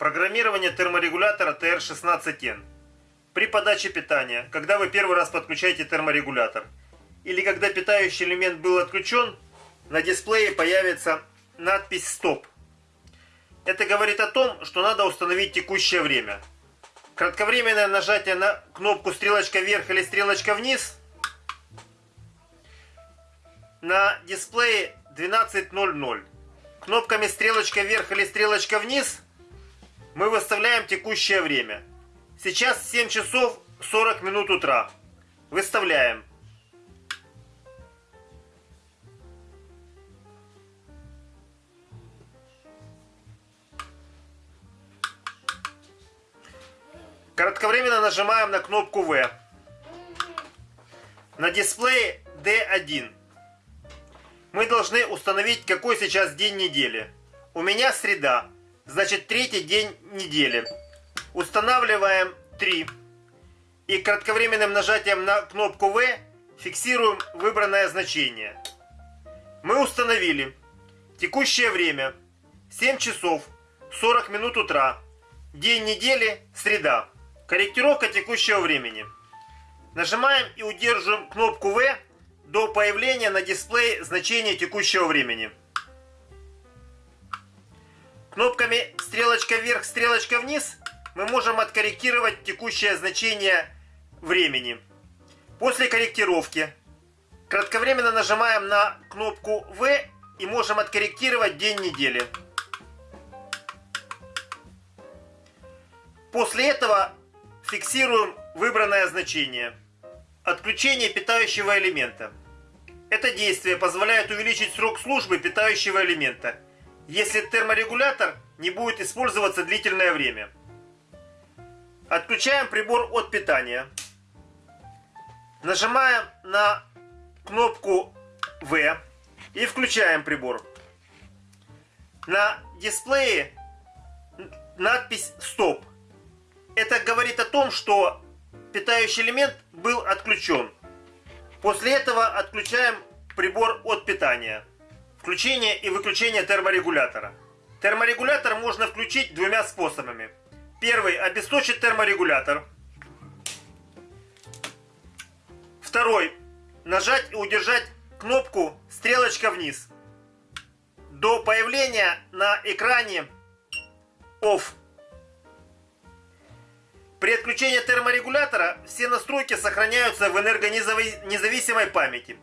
Программирование терморегулятора TR16N. При подаче питания, когда вы первый раз подключаете терморегулятор, или когда питающий элемент был отключен, на дисплее появится надпись «Стоп». Это говорит о том, что надо установить текущее время. Кратковременное нажатие на кнопку стрелочка вверх или стрелочка вниз на дисплее 12.00. Кнопками стрелочка вверх или стрелочка вниз мы выставляем текущее время. Сейчас 7 часов 40 минут утра. Выставляем. Кратковременно нажимаем на кнопку V. На дисплее D1. Мы должны установить, какой сейчас день недели. У меня среда. Значит, третий день недели. Устанавливаем 3. И кратковременным нажатием на кнопку V фиксируем выбранное значение. Мы установили текущее время 7 часов 40 минут утра. День недели среда. Корректировка текущего времени. Нажимаем и удерживаем кнопку V до появления на дисплее значения текущего времени. Кнопками стрелочка вверх, стрелочка вниз мы можем откорректировать текущее значение времени. После корректировки кратковременно нажимаем на кнопку V и можем откорректировать день недели. После этого фиксируем выбранное значение. Отключение питающего элемента. Это действие позволяет увеличить срок службы питающего элемента – если терморегулятор не будет использоваться длительное время. Отключаем прибор от питания. Нажимаем на кнопку V и включаем прибор. На дисплее надпись «Стоп». Это говорит о том, что питающий элемент был отключен. После этого отключаем прибор от питания. Включение и выключение терморегулятора. Терморегулятор можно включить двумя способами. Первый – обесточить терморегулятор. Второй – нажать и удержать кнопку «Стрелочка вниз» до появления на экране OFF. При отключении терморегулятора все настройки сохраняются в энергонезависимой памяти.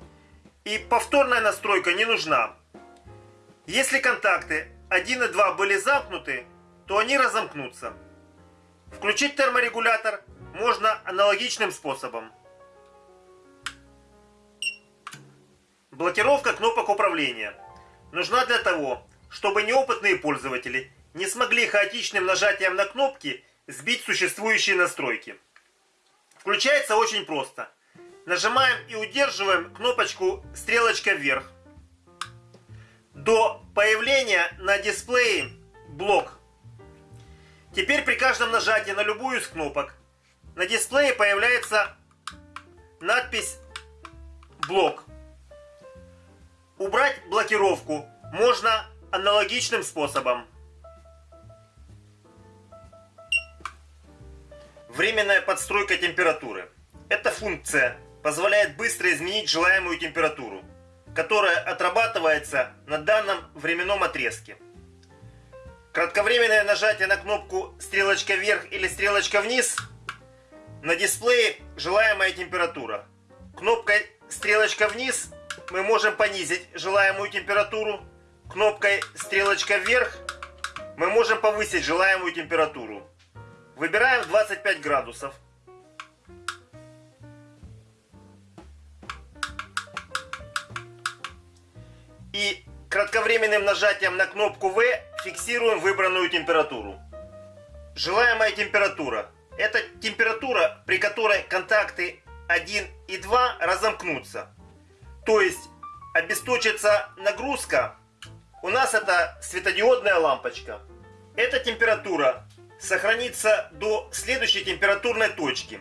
И повторная настройка не нужна. Если контакты 1 и 2 были замкнуты, то они разомкнутся. Включить терморегулятор можно аналогичным способом. Блокировка кнопок управления нужна для того, чтобы неопытные пользователи не смогли хаотичным нажатием на кнопки сбить существующие настройки. Включается очень просто. Нажимаем и удерживаем кнопочку стрелочка вверх до появления на дисплее блок. Теперь при каждом нажатии на любую из кнопок на дисплее появляется надпись блок. Убрать блокировку можно аналогичным способом. Временная подстройка температуры. Эта функция позволяет быстро изменить желаемую температуру которая отрабатывается на данном временном отрезке. Кратковременное нажатие на кнопку стрелочка вверх или стрелочка вниз на дисплее желаемая температура. Кнопкой стрелочка вниз мы можем понизить желаемую температуру. Кнопкой стрелочка вверх мы можем повысить желаемую температуру. Выбираем 25 градусов. И кратковременным нажатием на кнопку V фиксируем выбранную температуру. Желаемая температура – это температура, при которой контакты 1 и 2 разомкнутся. То есть обесточится нагрузка, у нас это светодиодная лампочка. Эта температура сохранится до следующей температурной точки.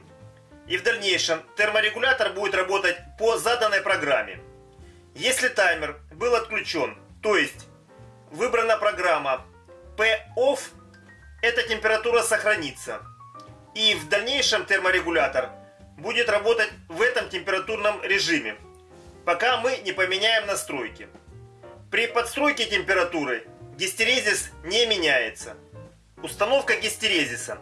И в дальнейшем терморегулятор будет работать по заданной программе. Если таймер был отключен, то есть выбрана программа P-OFF, эта температура сохранится. И в дальнейшем терморегулятор будет работать в этом температурном режиме, пока мы не поменяем настройки. При подстройке температуры гистерезис не меняется. Установка гистерезиса.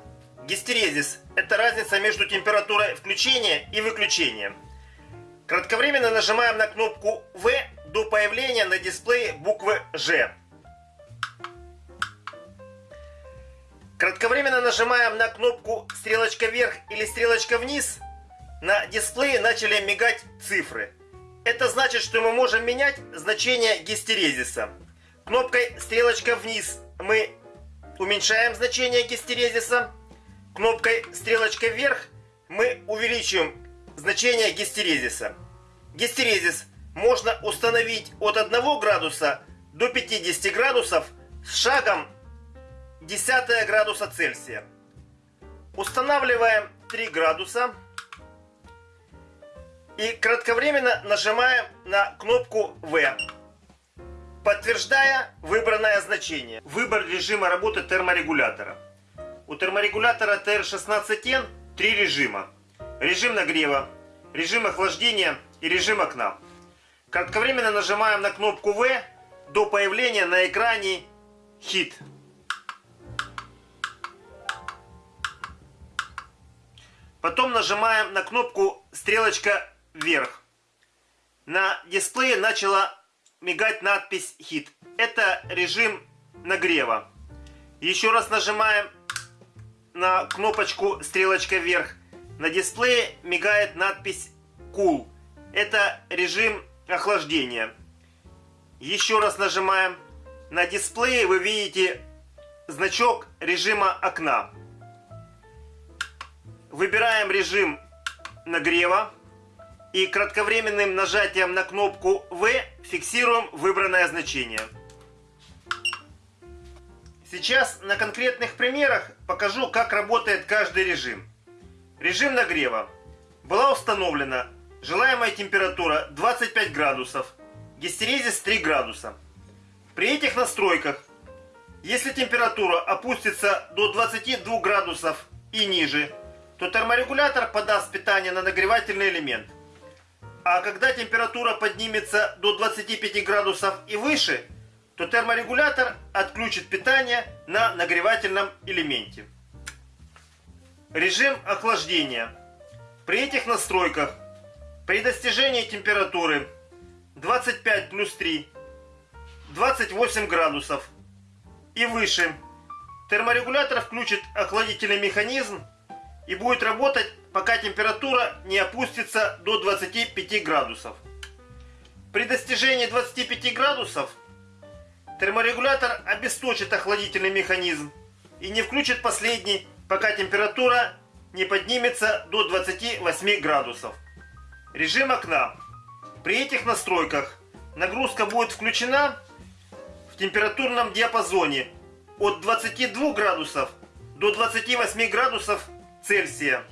Гистерезис – это разница между температурой включения и выключения. Кратковременно нажимаем на кнопку В до появления на дисплее буквы Ж. Кратковременно нажимаем на кнопку стрелочка вверх или стрелочка вниз. На дисплее начали мигать цифры. Это значит, что мы можем менять значение гистерезиса. Кнопкой стрелочка вниз мы уменьшаем значение гистерезиса. Кнопкой стрелочка вверх мы увеличиваем значение гистерезиса. Гистерезис можно установить от 1 градуса до 50 градусов с шагом 10 градуса Цельсия. Устанавливаем 3 градуса и кратковременно нажимаем на кнопку В, подтверждая выбранное значение. Выбор режима работы терморегулятора. У терморегулятора TR16N три режима. Режим нагрева, режим охлаждения и режим окна. Кратковременно нажимаем на кнопку В до появления на экране хит. Потом нажимаем на кнопку стрелочка вверх. На дисплее начала мигать надпись хит. Это режим нагрева. Еще раз нажимаем на кнопочку стрелочка вверх. На дисплее мигает надпись cool. Это режим охлаждения. Еще раз нажимаем. На дисплее вы видите значок режима окна. Выбираем режим нагрева и кратковременным нажатием на кнопку В фиксируем выбранное значение. Сейчас на конкретных примерах покажу, как работает каждый режим. Режим нагрева. Была установлена желаемая температура 25 градусов, гистерезис 3 градуса. При этих настройках, если температура опустится до 22 градусов и ниже, то терморегулятор подаст питание на нагревательный элемент. А когда температура поднимется до 25 градусов и выше, то терморегулятор отключит питание на нагревательном элементе. Режим охлаждения. При этих настройках, при достижении температуры 25 плюс 3, 28 градусов и выше, терморегулятор включит охладительный механизм и будет работать, пока температура не опустится до 25 градусов. При достижении 25 градусов терморегулятор обесточит охладительный механизм и не включит последний, пока температура не поднимется до 28 градусов. Режим окна. При этих настройках нагрузка будет включена в температурном диапазоне от 22 градусов до 28 градусов Цельсия.